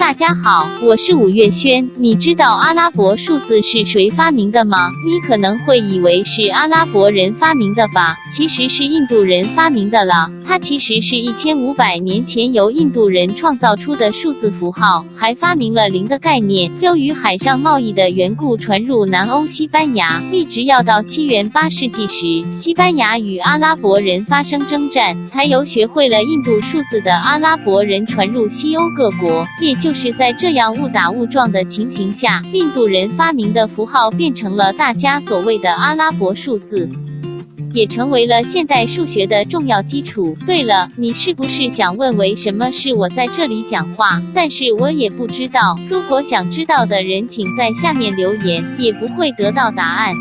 大家好，我是五月轩。你知道阿拉伯数字是谁发明的吗？你可能会以为是阿拉伯人发明的吧，其实是印度人发明的了。它其实是一千五百年前由印度人创造出的数字符号，还发明了零的概念。由于海上贸易的缘故，传入南欧西班牙，一直要到西元八世纪时，西班牙与阿拉伯人发生征战，才由学会了印度数字的阿拉伯人传入西欧各国。也就是在这样误打误撞的情形下，印度人发明的符号变成了大家所谓的阿拉伯数字。也成为了现代数学的重要基础。对了，你是不是想问为什么是我在这里讲话？但是我也不知道。如果想知道的人，请在下面留言，也不会得到答案。